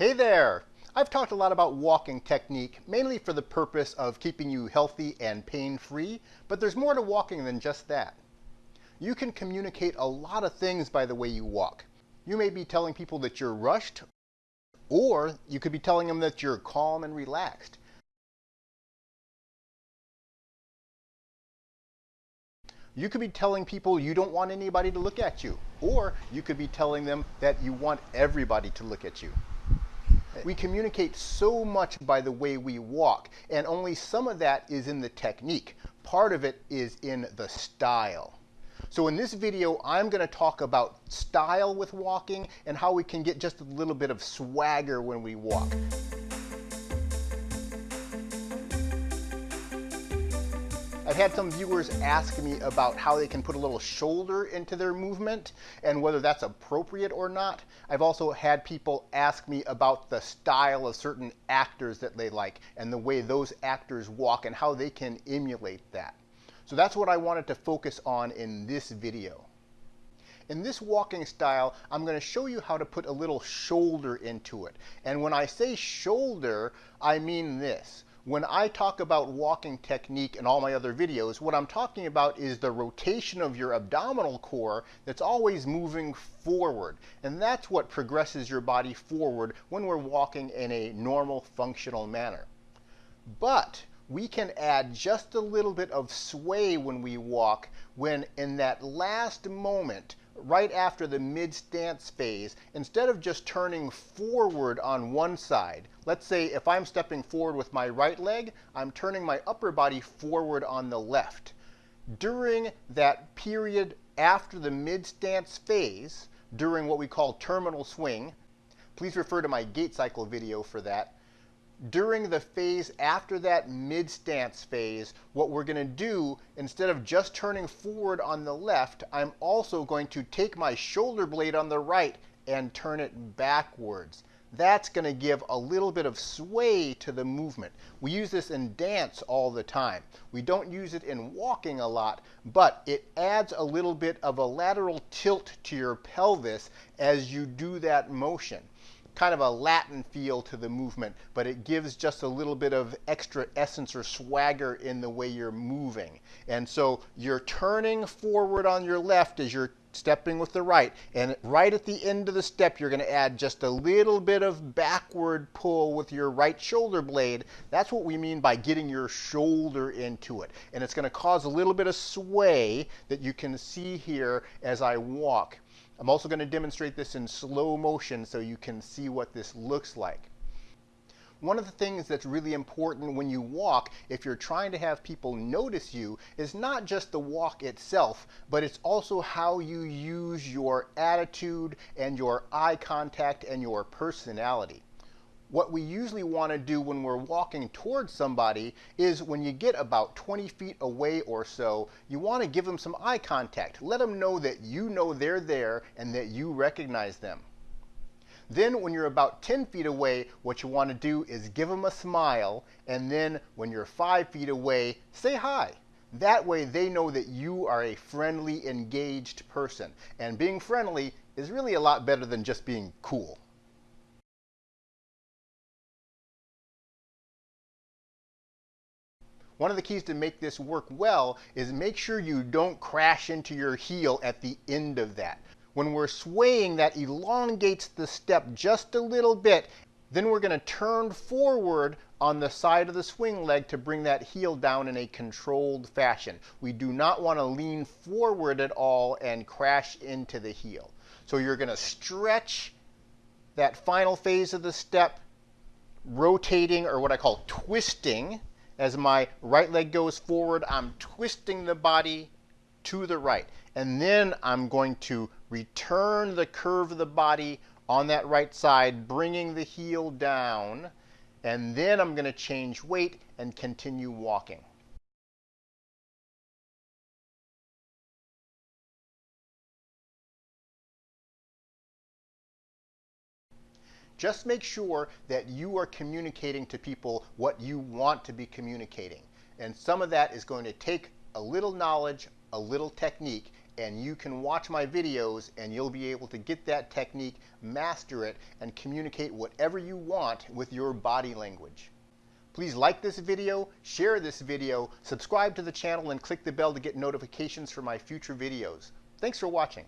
Hey there! I've talked a lot about walking technique, mainly for the purpose of keeping you healthy and pain-free, but there's more to walking than just that. You can communicate a lot of things by the way you walk. You may be telling people that you're rushed, or you could be telling them that you're calm and relaxed. You could be telling people you don't want anybody to look at you, or you could be telling them that you want everybody to look at you. We communicate so much by the way we walk, and only some of that is in the technique. Part of it is in the style. So in this video, I'm going to talk about style with walking and how we can get just a little bit of swagger when we walk. I've had some viewers ask me about how they can put a little shoulder into their movement and whether that's appropriate or not. I've also had people ask me about the style of certain actors that they like and the way those actors walk and how they can emulate that. So that's what I wanted to focus on in this video. In this walking style, I'm going to show you how to put a little shoulder into it. And when I say shoulder, I mean this. When I talk about walking technique in all my other videos, what I'm talking about is the rotation of your abdominal core that's always moving forward. And that's what progresses your body forward when we're walking in a normal functional manner. But we can add just a little bit of sway when we walk when in that last moment right after the mid-stance phase, instead of just turning forward on one side, let's say if I'm stepping forward with my right leg, I'm turning my upper body forward on the left. During that period after the mid-stance phase, during what we call terminal swing, please refer to my gait cycle video for that, during the phase after that mid-stance phase, what we're going to do, instead of just turning forward on the left, I'm also going to take my shoulder blade on the right and turn it backwards. That's going to give a little bit of sway to the movement. We use this in dance all the time. We don't use it in walking a lot, but it adds a little bit of a lateral tilt to your pelvis as you do that motion kind of a Latin feel to the movement, but it gives just a little bit of extra essence or swagger in the way you're moving. And so you're turning forward on your left as you're stepping with the right. And right at the end of the step, you're going to add just a little bit of backward pull with your right shoulder blade. That's what we mean by getting your shoulder into it. And it's going to cause a little bit of sway that you can see here as I walk. I'm also going to demonstrate this in slow motion so you can see what this looks like. One of the things that's really important when you walk, if you're trying to have people notice you, is not just the walk itself, but it's also how you use your attitude and your eye contact and your personality what we usually want to do when we're walking towards somebody is when you get about 20 feet away or so, you want to give them some eye contact. Let them know that you know they're there and that you recognize them. Then when you're about 10 feet away, what you want to do is give them a smile. And then when you're five feet away, say hi. That way they know that you are a friendly, engaged person. And being friendly is really a lot better than just being cool. One of the keys to make this work well is make sure you don't crash into your heel at the end of that. When we're swaying, that elongates the step just a little bit. Then we're going to turn forward on the side of the swing leg to bring that heel down in a controlled fashion. We do not want to lean forward at all and crash into the heel. So you're going to stretch that final phase of the step, rotating or what I call twisting as my right leg goes forward, I'm twisting the body to the right. And then I'm going to return the curve of the body on that right side, bringing the heel down. And then I'm going to change weight and continue walking. Just make sure that you are communicating to people what you want to be communicating. And some of that is going to take a little knowledge, a little technique, and you can watch my videos and you'll be able to get that technique, master it, and communicate whatever you want with your body language. Please like this video, share this video, subscribe to the channel, and click the bell to get notifications for my future videos. Thanks for watching.